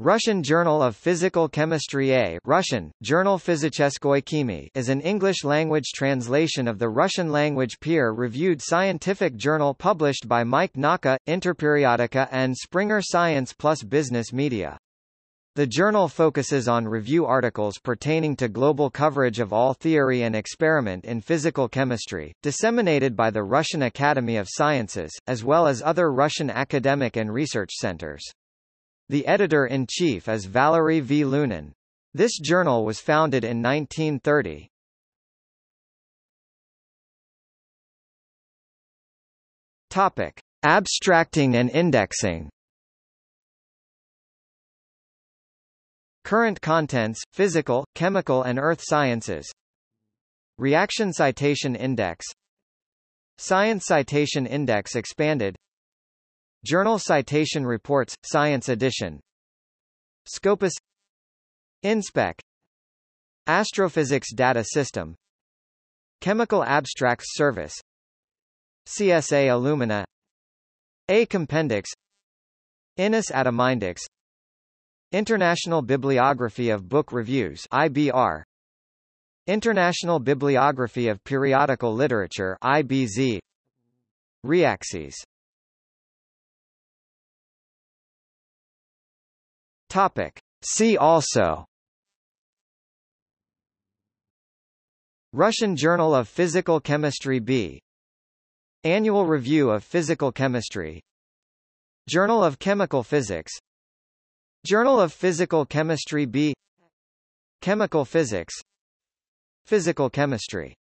Russian Journal of Physical Chemistry A Russian, Journal Physicheskoy Chemii is an English-language translation of the Russian-language peer-reviewed scientific journal published by MAIK Nauka, Interperiodica and Springer Science plus Business Media. The journal focuses on review articles pertaining to global coverage of all theory and experiment in physical chemistry, disseminated by the Russian Academy of Sciences, as well as other Russian academic and research centers. The editor-in-chief is Valery V. Lunin. This journal was founded in 1930. Topic: Abstracting and indexing. Current contents, physical, chemical and earth sciences. Reaction Citation Index Science Citation Index expanded Journal Citation Reports, Science Edition. Scopus InSpec Astrophysics Data System Chemical Abstracts Service CSA Illumina A Compendex INIS Atomindex International Bibliography of Book Reviews IBR International Bibliography of Periodical Literature IBZ Reaxys Topic. See also Russian Journal of Physical Chemistry B. Annual Review of Physical Chemistry. Journal of Chemical Physics. Journal of Physical Chemistry B. Chemical Physics. Physical Chemistry